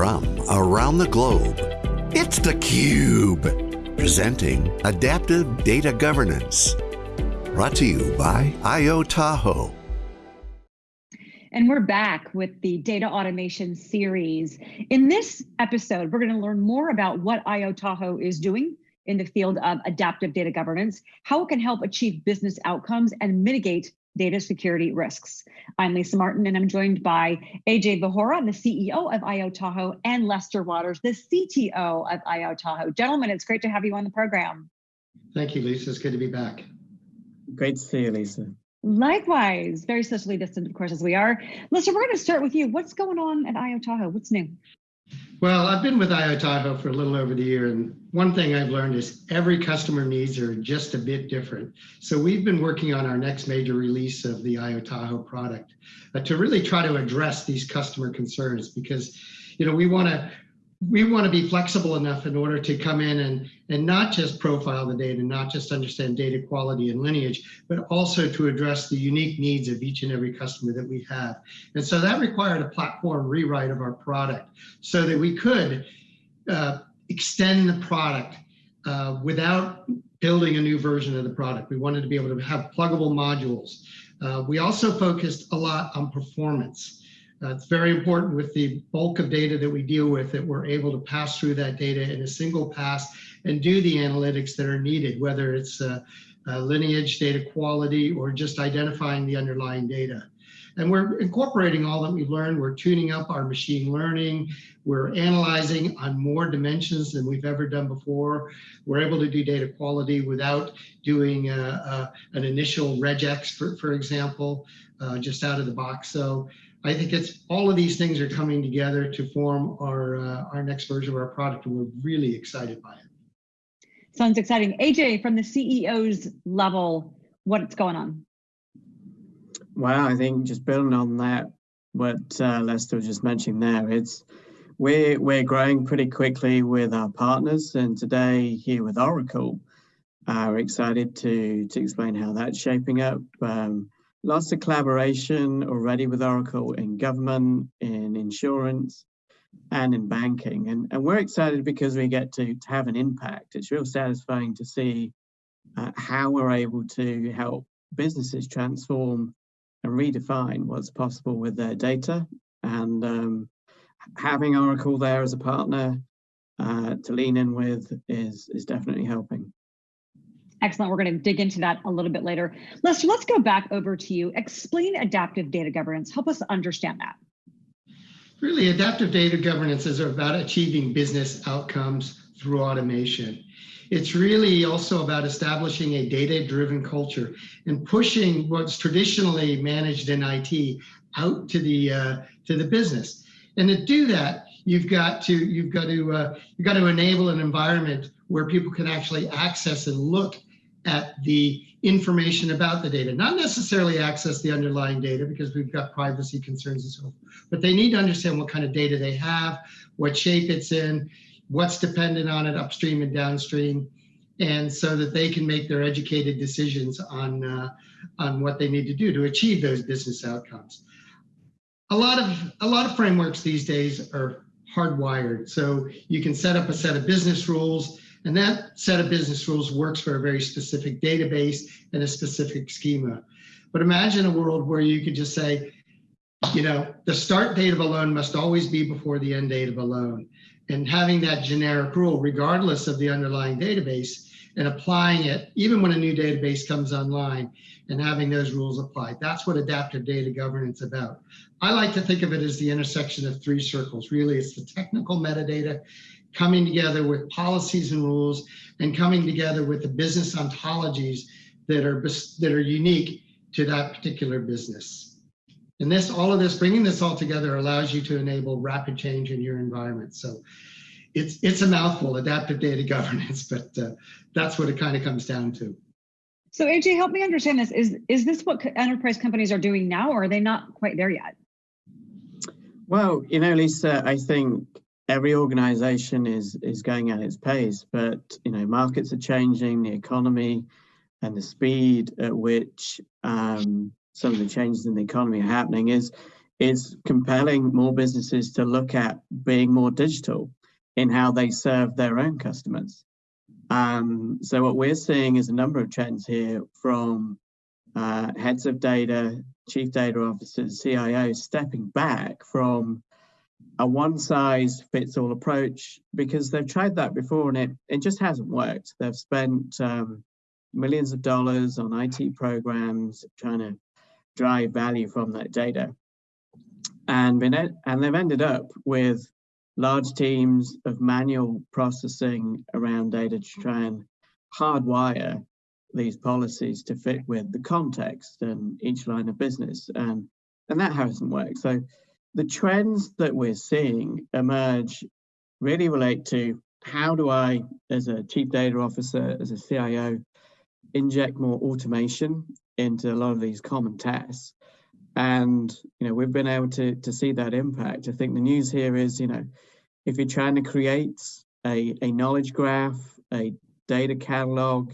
from around the globe, it's theCUBE, presenting Adaptive Data Governance. Brought to you by IO Tahoe. And we're back with the data automation series. In this episode, we're going to learn more about what IO Tahoe is doing in the field of adaptive data governance, how it can help achieve business outcomes and mitigate data security risks. I'm Lisa Martin and I'm joined by AJ Vohora, the CEO of IO Tahoe, and Lester Waters, the CTO of IO Tahoe. Gentlemen, it's great to have you on the program. Thank you, Lisa. It's good to be back. Great to see you, Lisa. Likewise, very socially distant, of course, as we are. Lester, we're going to start with you. What's going on at IO Tahoe? What's new? Well, I've been with IO Tahoe for a little over the year, and one thing I've learned is every customer needs are just a bit different. So we've been working on our next major release of the IO Tahoe product uh, to really try to address these customer concerns because, you know, we want to we want to be flexible enough in order to come in and, and not just profile the data, not just understand data quality and lineage, but also to address the unique needs of each and every customer that we have. And so that required a platform rewrite of our product so that we could uh, extend the product uh, without building a new version of the product. We wanted to be able to have pluggable modules. Uh, we also focused a lot on performance. It's very important with the bulk of data that we deal with that we're able to pass through that data in a single pass and do the analytics that are needed, whether it's lineage, data quality, or just identifying the underlying data. And we're incorporating all that we've learned. We're tuning up our machine learning. We're analyzing on more dimensions than we've ever done before. We're able to do data quality without doing uh, uh, an initial regex, for, for example, uh, just out of the box. So I think it's all of these things are coming together to form our uh, our next version of our product, and we're really excited by it. Sounds exciting. AJ, from the CEO's level, what's going on? Well, I think just building on that, what uh, Lester was just mentioning there, it's we're we're growing pretty quickly with our partners, and today here with Oracle, uh, we're excited to to explain how that's shaping up. Um, lots of collaboration already with Oracle in government, in insurance, and in banking. And, and we're excited because we get to, to have an impact. It's real satisfying to see uh, how we're able to help businesses transform and redefine what's possible with their data. And um, having Oracle there as a partner uh, to lean in with is, is definitely helping. Excellent. We're going to dig into that a little bit later. Lester, let's go back over to you. Explain adaptive data governance. Help us understand that. Really, adaptive data governance is about achieving business outcomes through automation. It's really also about establishing a data-driven culture and pushing what's traditionally managed in IT out to the uh, to the business. And to do that, you've got to you've got to uh, you've got to enable an environment where people can actually access and look at the information about the data, not necessarily access the underlying data because we've got privacy concerns and so forth, but they need to understand what kind of data they have, what shape it's in, what's dependent on it upstream and downstream, and so that they can make their educated decisions on, uh, on what they need to do to achieve those business outcomes. A lot of, a lot of frameworks these days are hardwired. So you can set up a set of business rules and that set of business rules works for a very specific database and a specific schema. But imagine a world where you could just say, you know, the start date of a loan must always be before the end date of a loan. And having that generic rule, regardless of the underlying database, and applying it even when a new database comes online and having those rules applied. That's what adaptive data governance about. I like to think of it as the intersection of three circles. Really, it's the technical metadata coming together with policies and rules and coming together with the business ontologies that are that are unique to that particular business. And this, all of this, bringing this all together allows you to enable rapid change in your environment. So it's it's a mouthful, adaptive data governance, but uh, that's what it kind of comes down to. So AJ, help me understand this. Is is this what enterprise companies are doing now, or are they not quite there yet? Well, you know, Lisa, I think every organization is is going at its pace, but you know markets are changing, the economy, and the speed at which um, some of the changes in the economy are happening is it's compelling more businesses to look at being more digital in how they serve their own customers. Um, so what we're seeing is a number of trends here from uh, heads of data, chief data officers, CIOs stepping back from a one size fits all approach because they've tried that before and it, it just hasn't worked. They've spent um, millions of dollars on IT programs trying to drive value from that data. And, been, and they've ended up with large teams of manual processing around data to try and hardwire these policies to fit with the context and each line of business. And, and that hasn't worked. So the trends that we're seeing emerge really relate to how do I, as a chief data officer, as a CIO, inject more automation into a lot of these common tasks. And you know, we've been able to to see that impact. I think the news here is, you know, if you're trying to create a, a knowledge graph, a data catalog,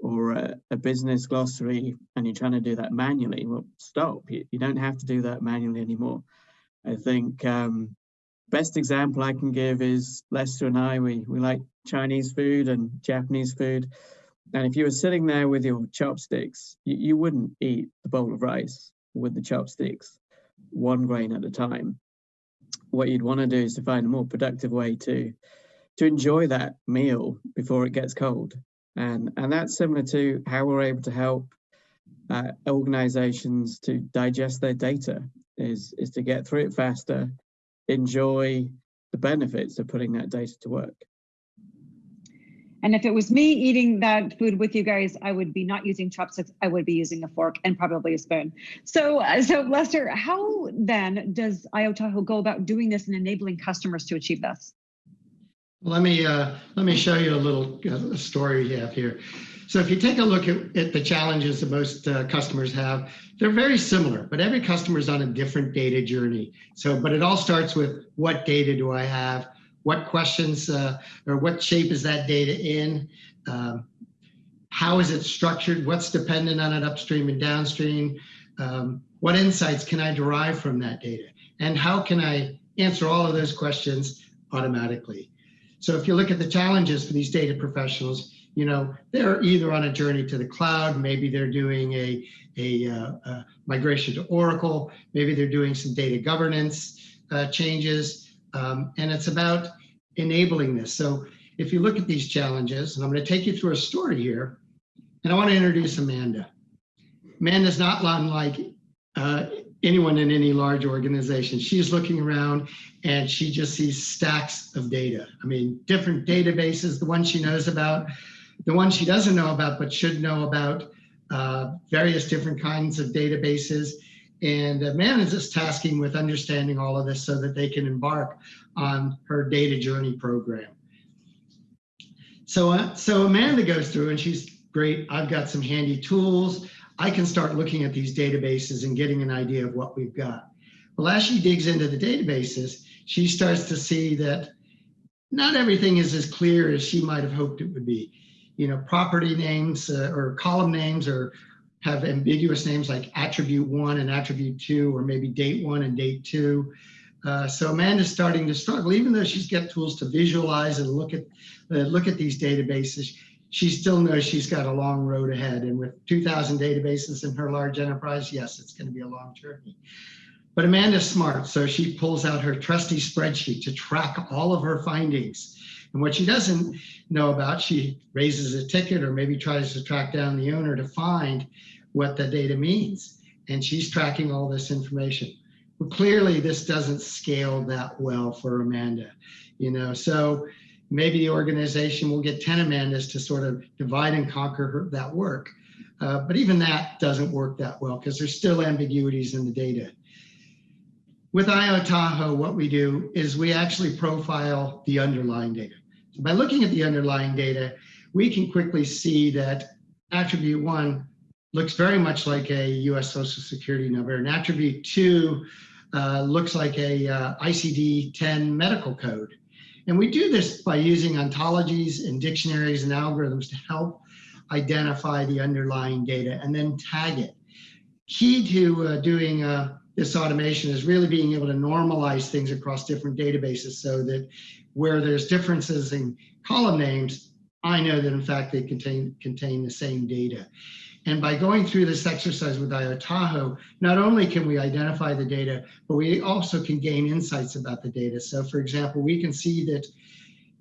or a, a business glossary, and you're trying to do that manually, well, stop. You, you don't have to do that manually anymore. I think um, best example I can give is Lester and I, we, we like Chinese food and Japanese food. And if you were sitting there with your chopsticks, you, you wouldn't eat the bowl of rice with the chopsticks, one grain at a time. What you'd want to do is to find a more productive way to to enjoy that meal before it gets cold. And, and that's similar to how we're able to help uh, organizations to digest their data is, is to get through it faster, enjoy the benefits of putting that data to work. And if it was me eating that food with you guys, I would be not using chopsticks. I would be using a fork and probably a spoon. So, uh, so Lester, how then does IO Tahoe go about doing this and enabling customers to achieve this? Let me uh, let me show you a little uh, story we have here. So if you take a look at, at the challenges that most uh, customers have, they're very similar, but every customer is on a different data journey. So, but it all starts with what data do I have? What questions uh, or what shape is that data in? Um, how is it structured? What's dependent on it upstream and downstream? Um, what insights can I derive from that data? And how can I answer all of those questions automatically? So if you look at the challenges for these data professionals, you know, they're either on a journey to the cloud, maybe they're doing a, a, uh, a migration to Oracle, maybe they're doing some data governance uh, changes, um, and it's about enabling this. So if you look at these challenges, and I'm going to take you through a story here, and I want to introduce Amanda. Amanda's not unlike uh, anyone in any large organization. She's looking around and she just sees stacks of data. I mean, different databases, the ones she knows about, the ones she doesn't know about, but should know about, uh, various different kinds of databases. And uh, is tasking with understanding all of this so that they can embark on her data journey program. So, uh, so Amanda goes through and she's great. I've got some handy tools. I can start looking at these databases and getting an idea of what we've got. Well, as she digs into the databases, she starts to see that not everything is as clear as she might have hoped it would be. You know, property names uh, or column names or have ambiguous names like attribute one and attribute two, or maybe date one and date two. Uh, so Amanda's starting to struggle, even though she's got tools to visualize and look at uh, look at these databases. She still knows she's got a long road ahead, and with 2,000 databases in her large enterprise, yes, it's going to be a long journey. But Amanda's smart, so she pulls out her trusty spreadsheet to track all of her findings. And what she doesn't know about, she raises a ticket or maybe tries to track down the owner to find what the data means. And she's tracking all this information. Well, clearly this doesn't scale that well for Amanda, you know, so maybe the organization will get 10 Amandas to sort of divide and conquer her, that work. Uh, but even that doesn't work that well because there's still ambiguities in the data. With IO Tahoe, what we do is we actually profile the underlying data. So by looking at the underlying data, we can quickly see that attribute one looks very much like a US Social Security number, and attribute two uh, looks like a uh, ICD-10 medical code. And we do this by using ontologies and dictionaries and algorithms to help identify the underlying data and then tag it. Key to uh, doing uh, this automation is really being able to normalize things across different databases so that where there's differences in column names, I know that in fact they contain, contain the same data. And by going through this exercise with IO Tahoe, not only can we identify the data, but we also can gain insights about the data. So for example, we can see that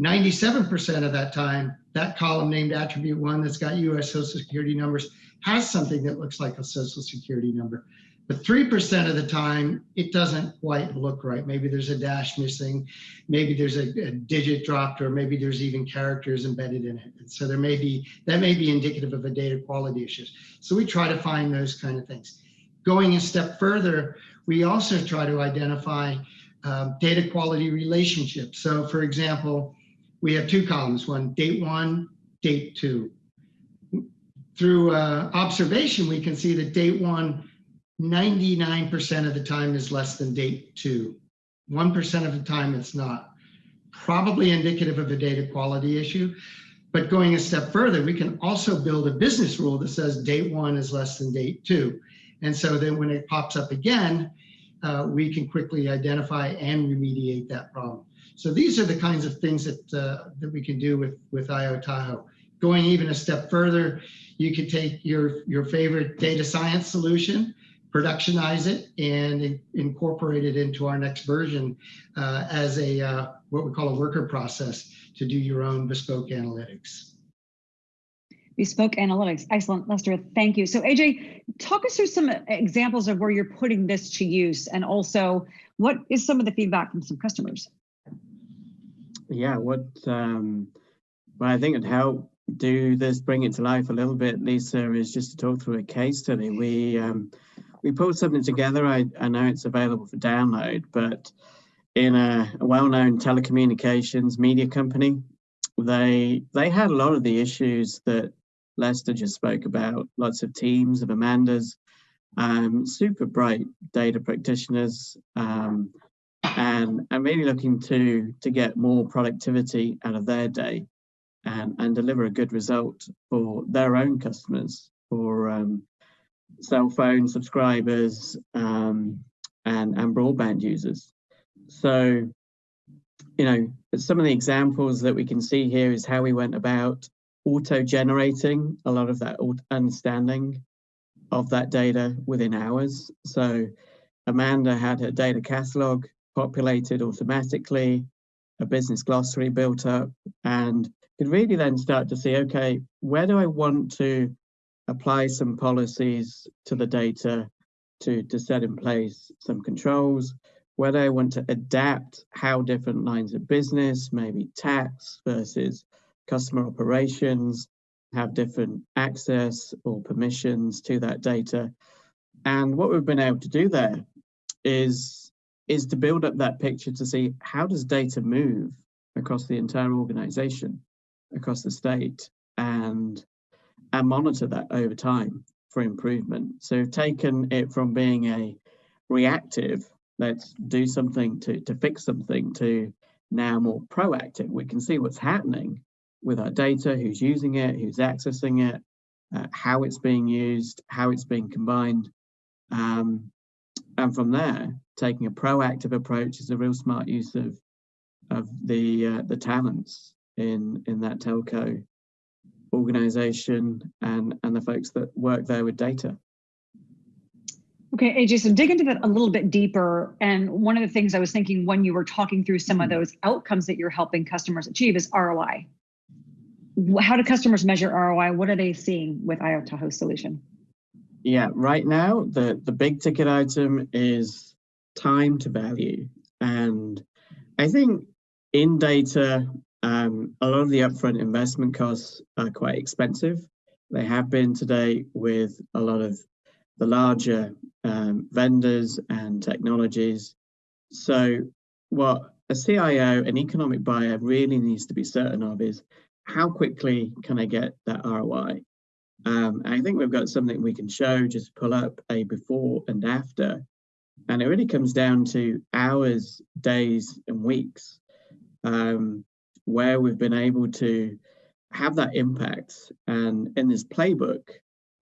97% of that time, that column named attribute one that's got US social security numbers has something that looks like a social security number. But 3% of the time, it doesn't quite look right. Maybe there's a dash missing, maybe there's a, a, digit dropped, or maybe there's even characters embedded in it. And so there may be, that may be indicative of a data quality issues. So we try to find those kind of things. Going a step further, we also try to identify uh, data quality relationships. So for example, we have two columns, one date one, date two. Through uh, observation, we can see that date one 99% of the time is less than date two. 1% of the time it's not. Probably indicative of a data quality issue. But going a step further, we can also build a business rule that says date one is less than date two. And so then when it pops up again, uh, we can quickly identify and remediate that problem. So these are the kinds of things that, uh, that we can do with, with IO Tahoe. Going even a step further, you could take your, your favorite data science solution productionize it and incorporate it into our next version uh, as a uh, what we call a worker process to do your own bespoke analytics. Bespoke analytics, excellent, Lester. Thank you. So AJ, talk us through some examples of where you're putting this to use, and also what is some of the feedback from some customers? Yeah, what um, well, I think it help do this, bring it to life a little bit, Lisa, is just to talk through a case study. We um, we pulled something together. I, I know it's available for download, but in a, a well-known telecommunications media company, they they had a lot of the issues that Lester just spoke about. Lots of teams of Amandas, um, super bright data practitioners, um, and and really looking to to get more productivity out of their day, and and deliver a good result for their own customers, for um, cell phone subscribers um, and, and broadband users. So, you know, some of the examples that we can see here is how we went about auto-generating a lot of that understanding of that data within hours. So Amanda had her data catalog populated automatically, a business glossary built up, and could really then start to see, okay, where do I want to apply some policies to the data to, to set in place some controls, whether I want to adapt how different lines of business, maybe tax versus customer operations, have different access or permissions to that data. And what we've been able to do there is, is to build up that picture to see how does data move across the entire organization, across the state, and and monitor that over time for improvement. So taken it from being a reactive, let's do something to, to fix something, to now more proactive. We can see what's happening with our data, who's using it, who's accessing it, uh, how it's being used, how it's being combined. Um, and from there, taking a proactive approach is a real smart use of of the uh, the talents in in that telco organization and, and the folks that work there with data. Okay, AJ, so dig into that a little bit deeper. And one of the things I was thinking when you were talking through some of mm-hmm. those outcomes that you're helping customers achieve is ROI. How do customers measure ROI? What are they seeing with IO Tahoe solution? Yeah, right now, the, the big ticket item is time to value. And I think in data, um, a lot of the upfront investment costs are quite expensive. They have been today with a lot of the larger um, vendors and technologies. So what a CIO, an economic buyer really needs to be certain of is how quickly can I get that ROI? Um, I think we've got something we can show, just pull up a before and after. And it really comes down to hours, days, and weeks. Um, where we've been able to have that impact. And in this playbook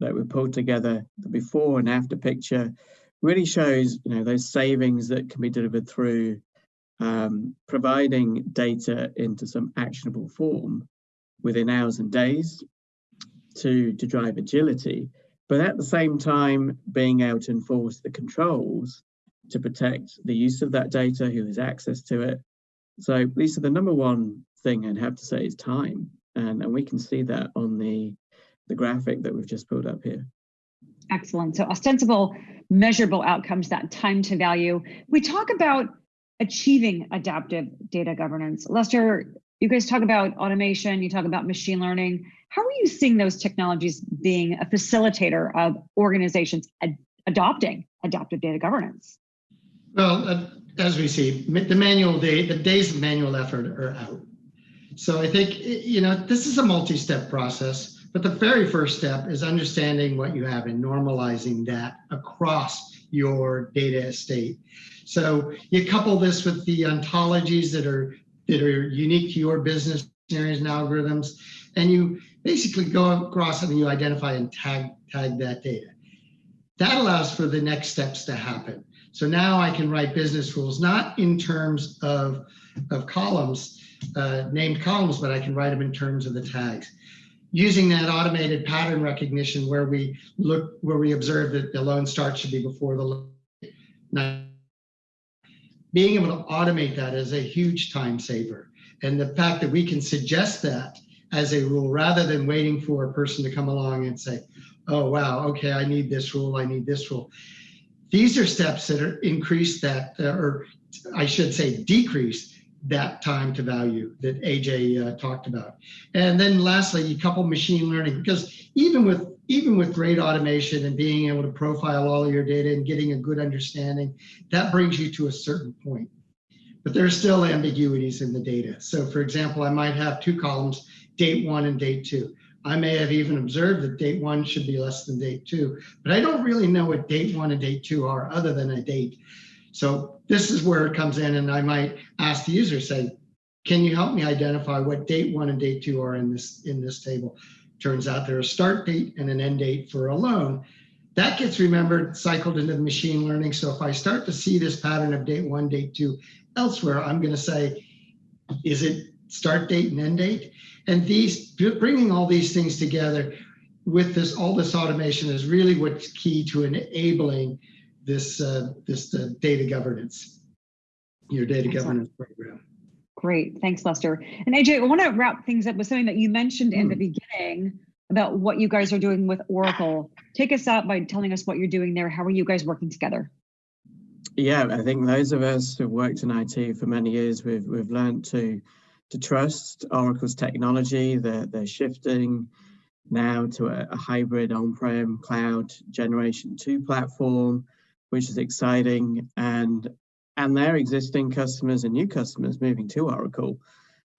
that we pulled together, the before and after picture, really shows you know those savings that can be delivered through um, providing data into some actionable form within hours and days to, to drive agility, but at the same time being able to enforce the controls to protect the use of that data, who has access to it. So Lisa, the number one thing I'd have to say is time. And, and we can see that on the, the graphic that we've just pulled up here. Excellent. So ostensible, measurable outcomes, that time to value. We talk about achieving adaptive data governance. Lester, you guys talk about automation, you talk about machine learning. How are you seeing those technologies being a facilitator of organizations ad adopting adaptive data governance? Well, uh, as we see, the manual day, the days of manual effort are out. So I think, you know, this is a multi-step process, but the very first step is understanding what you have and normalizing that across your data estate. So you couple this with the ontologies that are that are unique to your business areas and algorithms, and you basically go across and you identify and tag tag that data. That allows for the next steps to happen. So now I can write business rules, not in terms of, of columns, uh, named columns, but I can write them in terms of the tags. Using that automated pattern recognition where we look, where we observe that the loan start should be before the loan being able to automate that is a huge time saver. And the fact that we can suggest that as a rule rather than waiting for a person to come along and say, oh, wow, okay, I need this rule, I need this rule. These are steps that are increase that, or I should say decrease that time to value that AJ uh, talked about. And then lastly, you couple machine learning because even with even with great automation and being able to profile all of your data and getting a good understanding, that brings you to a certain point. But there's still ambiguities in the data. So for example, I might have two columns, date one and date two. I may have even observed that date one should be less than date two, but I don't really know what date one and date two are other than a date. So this is where it comes in and I might ask the user, say, can you help me identify what date one and date two are in this in this table? Turns out there's a start date and an end date for a loan. That gets remembered, cycled into the machine learning. So if I start to see this pattern of date one, date two elsewhere, I'm going to say, is it start date and end date? And these bringing all these things together with this all this automation is really what's key to enabling this uh, this uh, data governance, your data Excellent. governance program. Great, thanks, Lester. And AJ, I want to wrap things up with something that you mentioned in the hmm. beginning about what you guys are doing with Oracle. Take us out by telling us what you're doing there. How are you guys working together? Yeah, I think those of us who've worked in IT for many years, we've we've learned to to trust Oracle's technology. They're they're shifting now to a, a hybrid on-prem cloud generation two platform, which is exciting. And and their existing customers and new customers moving to Oracle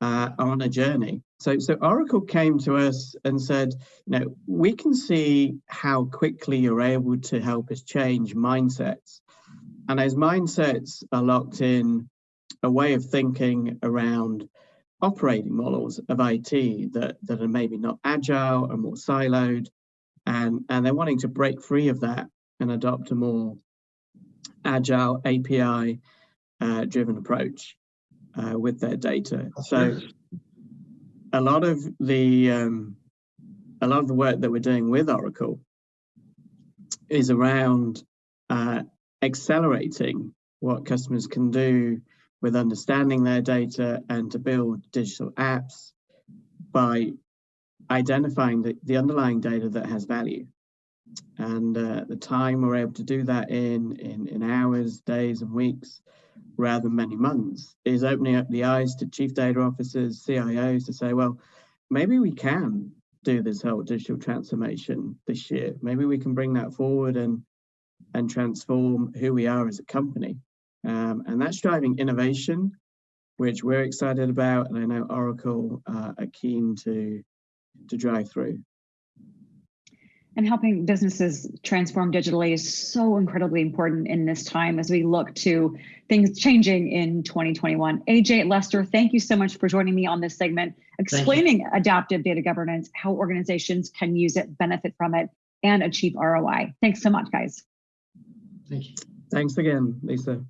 uh, are on a journey. So, so Oracle came to us and said, you know, we can see how quickly you're able to help us change mindsets. And as mindsets are locked in a way of thinking around operating models of IT that, that are maybe not agile and more siloed, and, and they're wanting to break free of that and adopt a more agile API uh, driven approach uh, with their data. So a lot of the um, a lot of the work that we're doing with Oracle is around uh, accelerating what customers can do with understanding their data and to build digital apps by identifying the, the underlying data that has value and uh, the time we're able to do that in, in in hours days and weeks rather than many months. Is opening up the eyes to chief data officers cios to say well maybe we can do this whole digital transformation this year. Maybe we can bring that forward and and transform who we are as a company. Um, and that's driving innovation which we're excited about and i know oracle uh, are keen to to drive through and helping businesses transform digitally is so incredibly important in this time as we look to things changing in 2021. AJ Lester, thank you so much for joining me on this segment, explaining adaptive data governance, how organizations can use it, benefit from it, and achieve ROI. Thanks so much, guys. Thank you. Thanks again, Lisa.